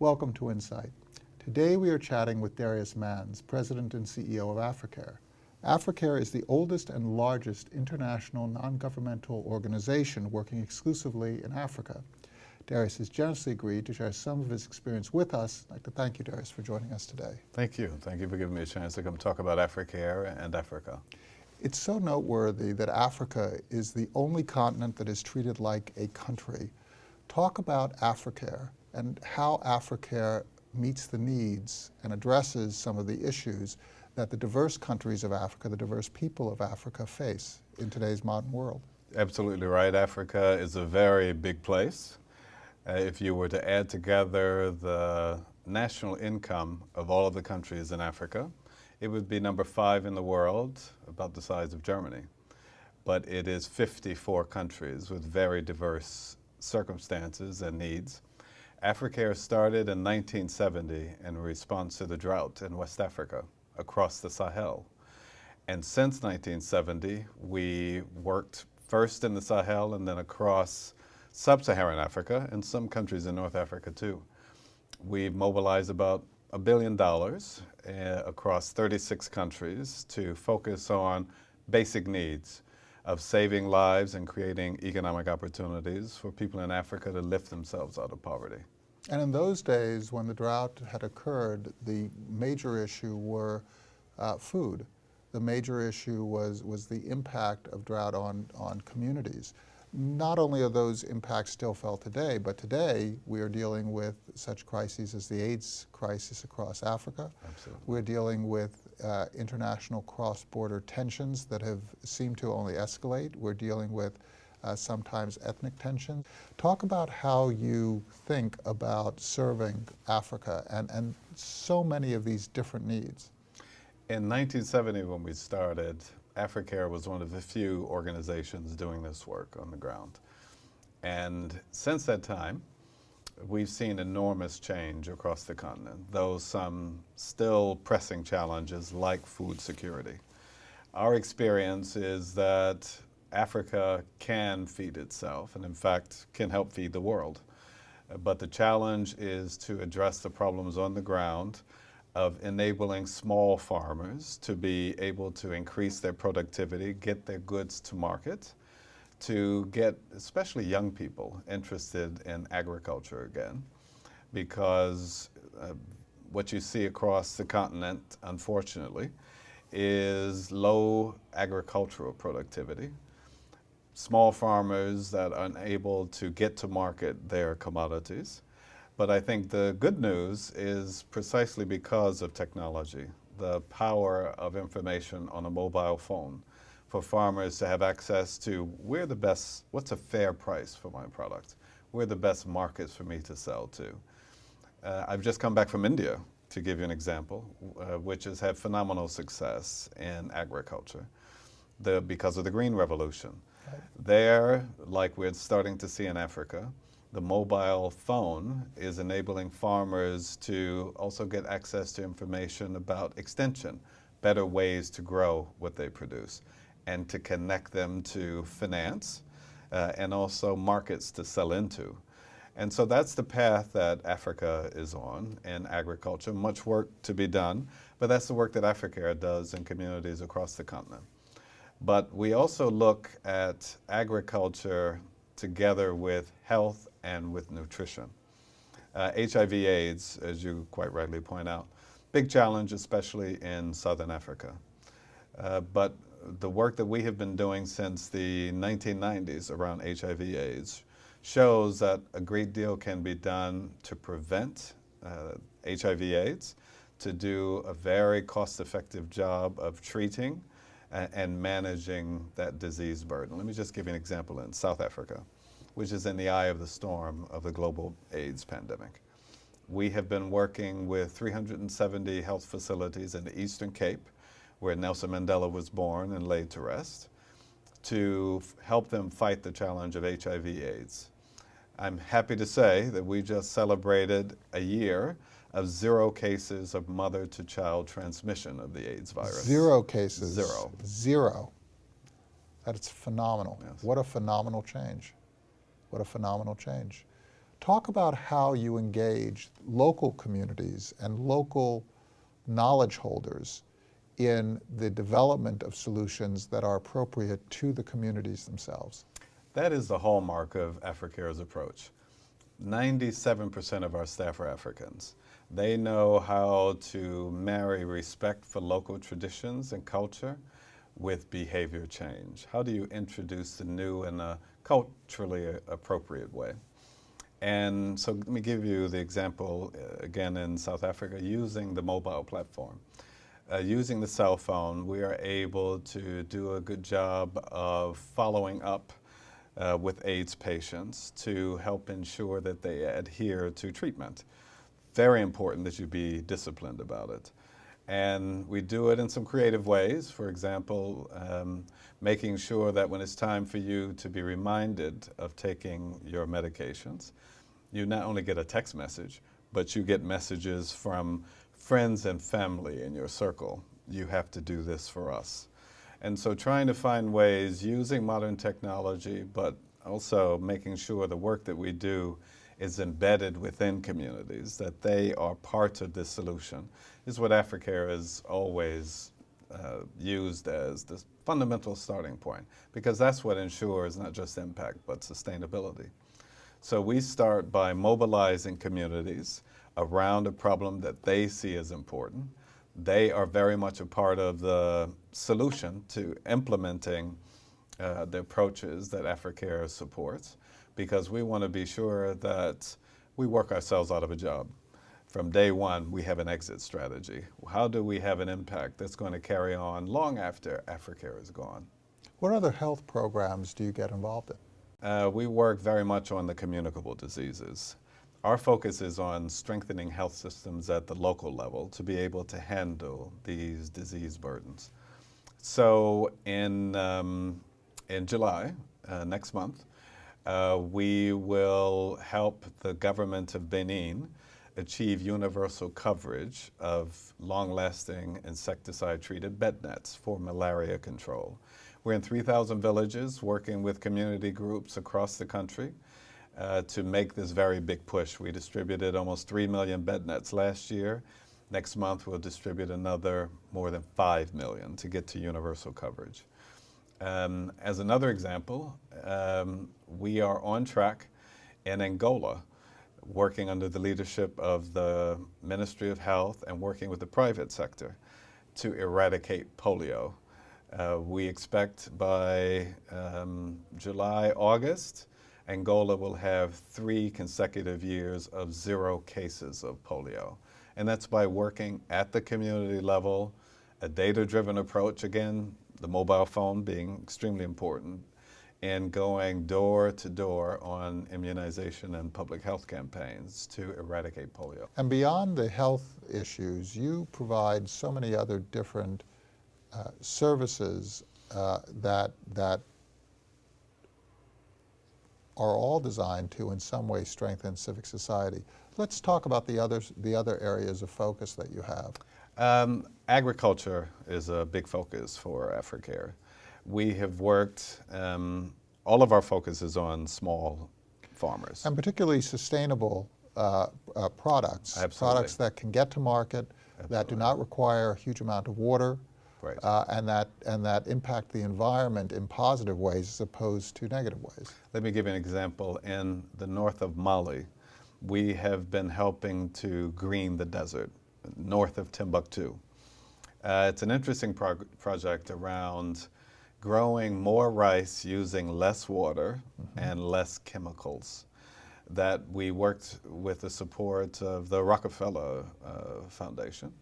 Welcome to Insight. Today we are chatting with Darius Mans, President and CEO of Africare. Africare is the oldest and largest international non-governmental organization working exclusively in Africa. Darius has generously agreed to share some of his experience with us. I'd like to thank you, Darius, for joining us today. Thank you. Thank you for giving me a chance to come talk about Africare and Africa. It's so noteworthy that Africa is the only continent that is treated like a country. Talk about Africare and how Africare meets the needs and addresses some of the issues that the diverse countries of Africa, the diverse people of Africa face in today's modern world. Absolutely right. Africa is a very big place. Uh, if you were to add together the national income of all of the countries in Africa, it would be number five in the world, about the size of Germany. But it is 54 countries with very diverse circumstances and needs. Africare started in 1970 in response to the drought in West Africa across the Sahel. And since 1970, we worked first in the Sahel and then across sub-Saharan Africa and some countries in North Africa too. We've mobilized about a billion dollars uh, across 36 countries to focus on basic needs of saving lives and creating economic opportunities for people in Africa to lift themselves out of poverty. And in those days, when the drought had occurred, the major issue were uh, food. The major issue was, was the impact of drought on, on communities. Not only are those impacts still felt today, but today we are dealing with such crises as the AIDS crisis across Africa. Absolutely. We're dealing with uh, international cross-border tensions that have seemed to only escalate. We're dealing with uh, sometimes ethnic tensions. Talk about how you think about serving Africa and, and so many of these different needs. In 1970 when we started, Africare was one of the few organizations doing this work on the ground. And since that time, we've seen enormous change across the continent, though some still pressing challenges like food security. Our experience is that Africa can feed itself and in fact can help feed the world. But the challenge is to address the problems on the ground of enabling small farmers to be able to increase their productivity, get their goods to market, to get especially young people interested in agriculture again because uh, what you see across the continent, unfortunately, is low agricultural productivity small farmers that are unable to get to market their commodities. But I think the good news is precisely because of technology, the power of information on a mobile phone for farmers to have access to where the best, what's a fair price for my product? Where the best markets for me to sell to? Uh, I've just come back from India, to give you an example, uh, which has had phenomenal success in agriculture the, because of the green revolution. There, like we're starting to see in Africa, the mobile phone is enabling farmers to also get access to information about extension, better ways to grow what they produce, and to connect them to finance uh, and also markets to sell into. And so that's the path that Africa is on in agriculture. Much work to be done, but that's the work that Africare does in communities across the continent. But we also look at agriculture together with health and with nutrition. Uh, HIV AIDS, as you quite rightly point out, big challenge, especially in Southern Africa. Uh, but the work that we have been doing since the 1990s around HIV AIDS shows that a great deal can be done to prevent uh, HIV AIDS, to do a very cost-effective job of treating and managing that disease burden. Let me just give you an example in South Africa, which is in the eye of the storm of the global AIDS pandemic. We have been working with 370 health facilities in the Eastern Cape, where Nelson Mandela was born and laid to rest, to help them fight the challenge of HIV AIDS. I'm happy to say that we just celebrated a year of zero cases of mother to child transmission of the AIDS virus. Zero cases. Zero. Zero. That is phenomenal. Yes. What a phenomenal change. What a phenomenal change. Talk about how you engage local communities and local knowledge holders in the development of solutions that are appropriate to the communities themselves. That is the hallmark of Africare's approach. 97% of our staff are Africans. They know how to marry respect for local traditions and culture with behavior change. How do you introduce the new in a culturally appropriate way? And so let me give you the example uh, again in South Africa using the mobile platform. Uh, using the cell phone, we are able to do a good job of following up uh, with AIDS patients to help ensure that they adhere to treatment. Very important that you be disciplined about it. And we do it in some creative ways. For example, um, making sure that when it's time for you to be reminded of taking your medications, you not only get a text message, but you get messages from friends and family in your circle. You have to do this for us. And so trying to find ways using modern technology, but also making sure the work that we do is embedded within communities, that they are part of the solution, is what Africare has always uh, used as the fundamental starting point, because that's what ensures not just impact, but sustainability. So we start by mobilizing communities around a problem that they see as important. They are very much a part of the solution to implementing uh, the approaches that Africare supports because we want to be sure that we work ourselves out of a job. From day one, we have an exit strategy. How do we have an impact that's going to carry on long after Africare is gone? What other health programs do you get involved in? Uh, we work very much on the communicable diseases. Our focus is on strengthening health systems at the local level to be able to handle these disease burdens. So in, um, in July, uh, next month, uh, we will help the government of Benin achieve universal coverage of long-lasting insecticide-treated bed nets for malaria control. We're in 3,000 villages working with community groups across the country uh, to make this very big push. We distributed almost 3 million bed nets last year. Next month we'll distribute another more than 5 million to get to universal coverage. Um, as another example, um, we are on track in Angola, working under the leadership of the Ministry of Health and working with the private sector to eradicate polio. Uh, we expect by um, July, August, Angola will have three consecutive years of zero cases of polio. And that's by working at the community level, a data-driven approach, again, the mobile phone being extremely important, and going door to door on immunization and public health campaigns to eradicate polio. And beyond the health issues, you provide so many other different uh, services uh, that, that are all designed to in some way strengthen civic society. Let's talk about the, others, the other areas of focus that you have. Um, agriculture is a big focus for Africare. We have worked, um, all of our focus is on small farmers. And particularly sustainable uh, uh, products. Absolutely. Products that can get to market, Absolutely. that do not require a huge amount of water, right. uh, and, that, and that impact the environment in positive ways as opposed to negative ways. Let me give you an example. In the north of Mali, we have been helping to green the desert north of Timbuktu. Uh, it's an interesting project around growing more rice using less water mm -hmm. and less chemicals that we worked with the support of the Rockefeller uh, Foundation.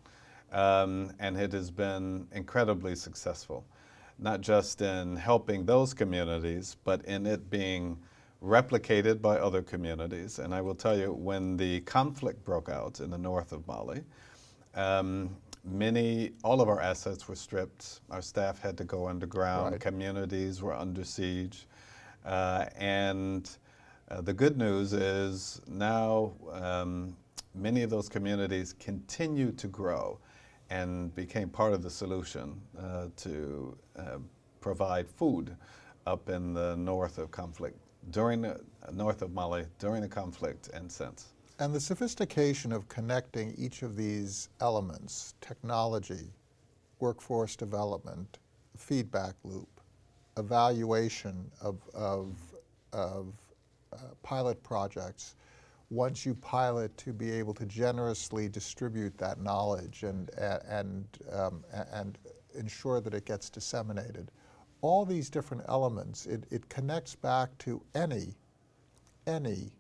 Um, and it has been incredibly successful, not just in helping those communities, but in it being replicated by other communities. And I will tell you, when the conflict broke out in the north of Mali, um, many, all of our assets were stripped. Our staff had to go underground. Right. Communities were under siege. Uh, and uh, the good news is now um, many of those communities continue to grow and became part of the solution uh, to uh, provide food up in the north of conflict during the north of Mali, during the conflict, and since. And the sophistication of connecting each of these elements, technology, workforce development, feedback loop, evaluation of, of, of uh, pilot projects, once you pilot to be able to generously distribute that knowledge and, and, um, and ensure that it gets disseminated. All these different elements, it, it connects back to any, any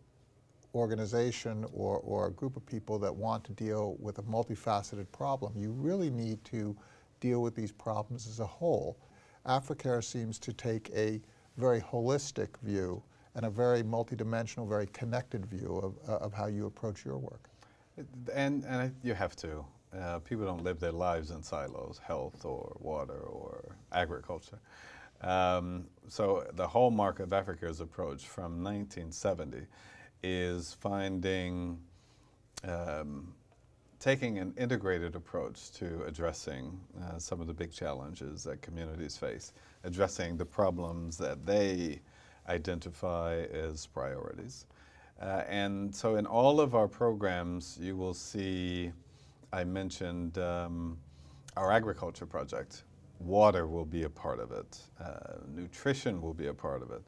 organization or, or a group of people that want to deal with a multifaceted problem. You really need to deal with these problems as a whole. Africare seems to take a very holistic view and a very multidimensional, very connected view of, uh, of how you approach your work. And, and you have to. Uh, people don't live their lives in silos, health or water or agriculture. Um, so the hallmark of Africa's approach from 1970 is finding, um, taking an integrated approach to addressing uh, some of the big challenges that communities face, addressing the problems that they identify as priorities. Uh, and so in all of our programs, you will see, I mentioned um, our agriculture project. Water will be a part of it. Uh, nutrition will be a part of it.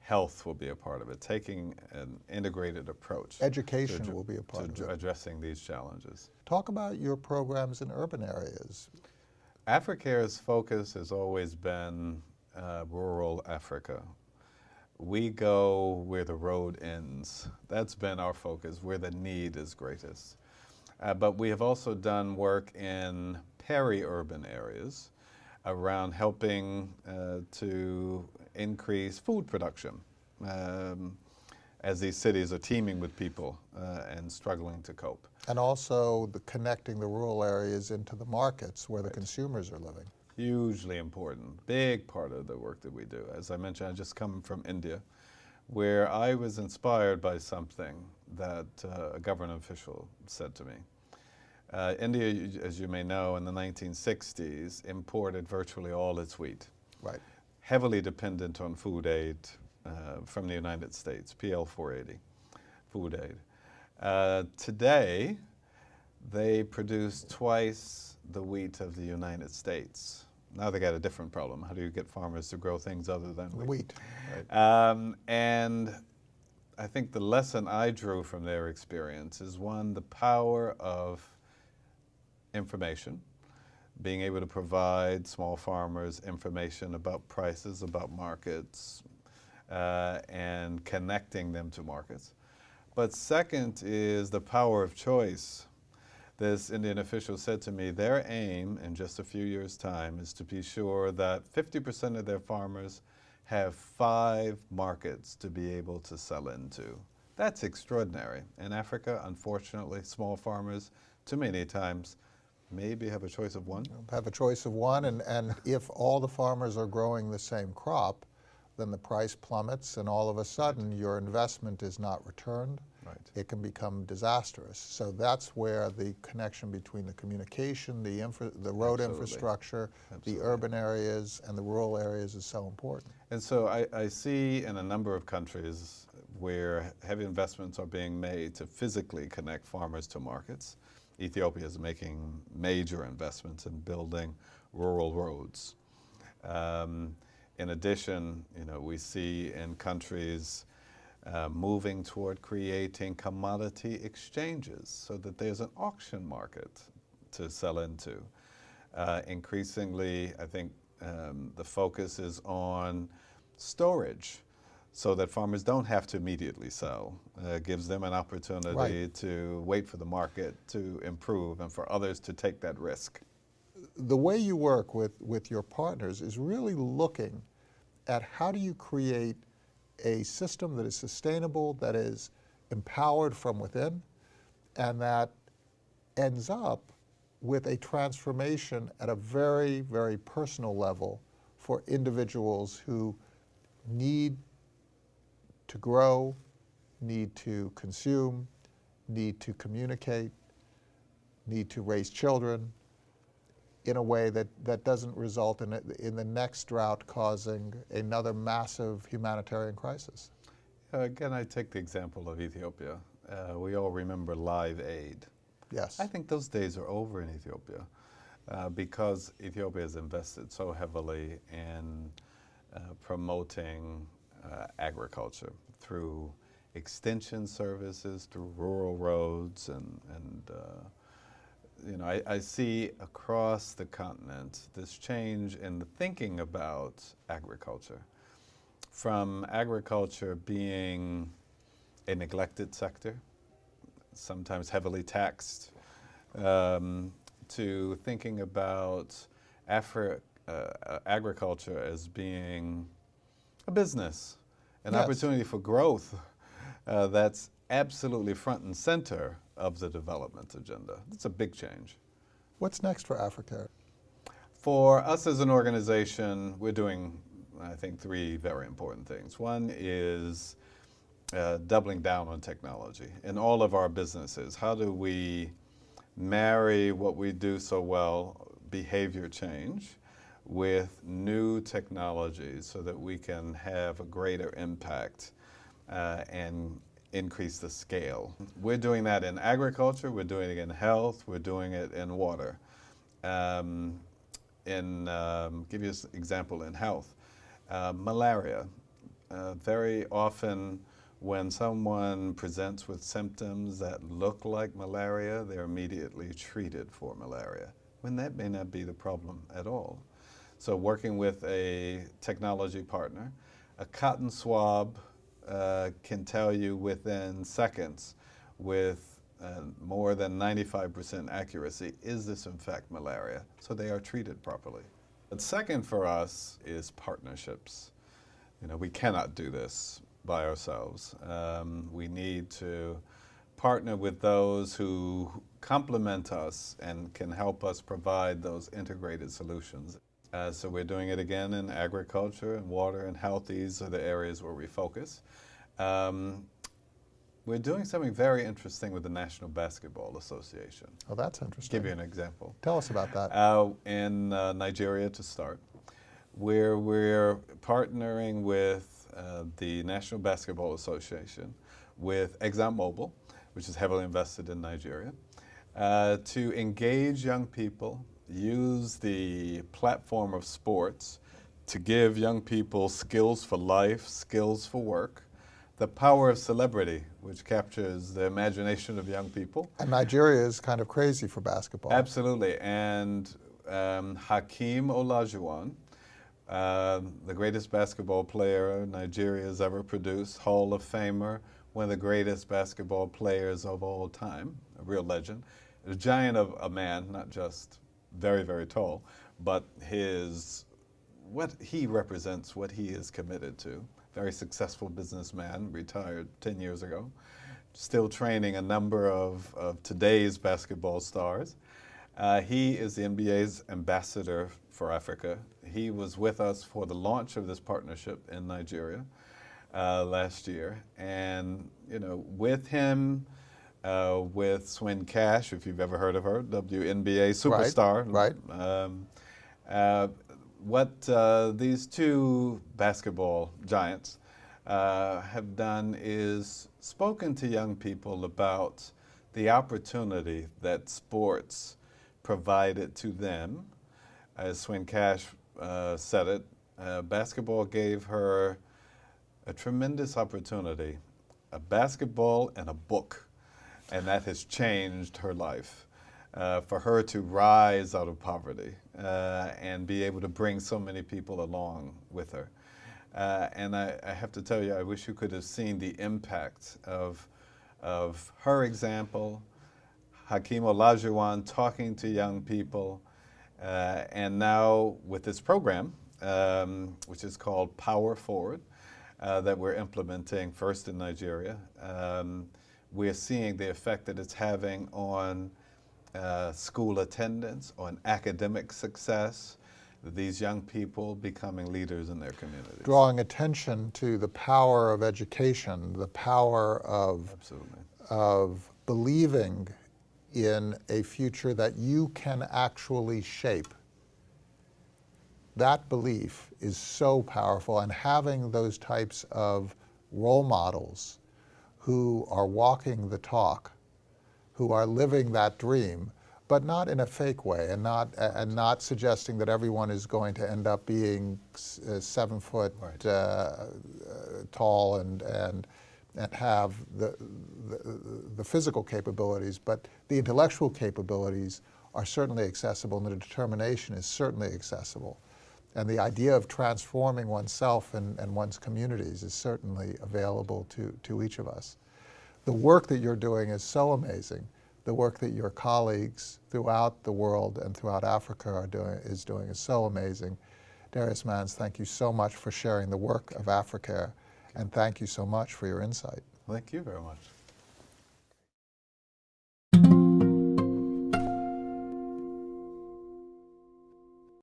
Health will be a part of it, taking an integrated approach. Education will be a part of it. addressing these challenges. Talk about your programs in urban areas. Africare's focus has always been uh, rural Africa we go where the road ends. That's been our focus, where the need is greatest. Uh, but we have also done work in peri-urban areas around helping uh, to increase food production um, as these cities are teeming with people uh, and struggling to cope. And also the connecting the rural areas into the markets where right. the consumers are living. Hugely important, big part of the work that we do. As I mentioned, I just come from India, where I was inspired by something that uh, a government official said to me. Uh, India, as you may know, in the 1960s imported virtually all its wheat. Right. Heavily dependent on food aid uh, from the United States, PL 480, food aid. Uh, today, they produce twice the wheat of the United States. Now they got a different problem. How do you get farmers to grow things other than wheat? Wheat. Right. Um, and I think the lesson I drew from their experience is one, the power of information, being able to provide small farmers information about prices, about markets, uh, and connecting them to markets. But second is the power of choice this Indian official said to me, their aim in just a few years' time is to be sure that 50% of their farmers have five markets to be able to sell into. That's extraordinary. In Africa, unfortunately, small farmers, too many times, maybe have a choice of one. Have a choice of one, and, and if all the farmers are growing the same crop, then the price plummets, and all of a sudden your investment is not returned right. it can become disastrous. So that's where the connection between the communication, the, infra the road Absolutely. infrastructure, Absolutely. the urban areas, and the rural areas is so important. And so I, I see in a number of countries where heavy investments are being made to physically connect farmers to markets. Ethiopia is making major investments in building rural roads. Um, in addition, you know, we see in countries uh, moving toward creating commodity exchanges so that there's an auction market to sell into. Uh, increasingly, I think um, the focus is on storage so that farmers don't have to immediately sell. Uh, gives them an opportunity right. to wait for the market to improve and for others to take that risk. The way you work with, with your partners is really looking at how do you create a system that is sustainable, that is empowered from within, and that ends up with a transformation at a very, very personal level for individuals who need to grow, need to consume, need to communicate, need to raise children, in a way that, that doesn't result in, it, in the next drought causing another massive humanitarian crisis. Uh, Again, I take the example of Ethiopia. Uh, we all remember Live Aid. Yes. I think those days are over in Ethiopia uh, because Ethiopia has invested so heavily in uh, promoting uh, agriculture through extension services, through rural roads, and, and uh, you know, I, I see across the continent this change in the thinking about agriculture from agriculture being a neglected sector, sometimes heavily taxed, um, to thinking about Afri- uh, uh, agriculture as being a business, an Yes. opportunity for growth uh, that's absolutely front and center of the development agenda. It's a big change. What's next for Africa? For us as an organization, we're doing, I think, three very important things. One is uh, doubling down on technology in all of our businesses. How do we marry what we do so well, behavior change, with new technologies so that we can have a greater impact uh, and increase the scale. We're doing that in agriculture, we're doing it in health, we're doing it in water. Um, in, um, give you an example in health, uh, malaria. Uh, very often when someone presents with symptoms that look like malaria, they're immediately treated for malaria, when that may not be the problem at all. So working with a technology partner, a cotton swab uh, can tell you within seconds with uh, more than 95% accuracy, is this in fact malaria? So they are treated properly. But second for us is partnerships. You know, we cannot do this by ourselves. Um, we need to partner with those who complement us and can help us provide those integrated solutions. Uh, so we're doing it again in agriculture and water and health. These are the areas where we focus. Um, we're doing something very interesting with the National Basketball Association. Oh, that's interesting. Give you an example. Tell us about that. Uh, in uh, Nigeria to start, where we're partnering with uh, the National Basketball Association, with ExxonMobil, which is heavily invested in Nigeria, uh, to engage young people, use the platform of sports to give young people skills for life, skills for work, the power of celebrity, which captures the imagination of young people, and Nigeria is kind of crazy for basketball. Absolutely. And um, Hakeem Olajuwon, um, the greatest basketball player Nigeria has ever produced, Hall of Famer, one of the greatest basketball players of all time, a real legend, a giant of a man, not just very, very tall, but his what he represents, what he is committed to. Very successful businessman, retired 10 years ago, still training a number of, of today's basketball stars. Uh, he is the NBA's ambassador for Africa. He was with us for the launch of this partnership in Nigeria uh, last year. And, you know, with him, uh, with Swin Cash, if you've ever heard of her, WNBA superstar. right. Um, uh, what uh, these two basketball giants uh, have done is spoken to young people about the opportunity that sports provided to them. As Swin Cash uh, said it, uh, basketball gave her a tremendous opportunity, a basketball and a book, and that has changed her life. Uh, for her to rise out of poverty uh, and be able to bring so many people along with her. Uh, and I, I, have to tell you, I wish you could have seen the impact of, of her example, Hakeem Olajuwon talking to young people, uh, and now with this program, um, which is called Power Forward, uh, that we're implementing first in Nigeria, um, we're seeing the effect that it's having on uh, school attendance, on academic success, these young people becoming leaders in their communities. Drawing attention to the power of education, the power of, Absolutely. of believing in a future that you can actually shape. That belief is so powerful, and having those types of role models who are walking the talk, who are living that dream, but not in a fake way, and not and not suggesting that everyone is going to end up being uh, seven foot Right. uh, uh, tall and and and have the, the the physical capabilities, but the intellectual capabilities are certainly accessible, and the determination is certainly accessible. And the idea of transforming oneself and, and one's communities is certainly available to, to each of us. The work that you're doing is so amazing. The work that your colleagues throughout the world and throughout Africa are doing, is doing is so amazing. Darius Mans, thank you so much for sharing the work of Africare, and thank you so much for your insight. Thank you very much.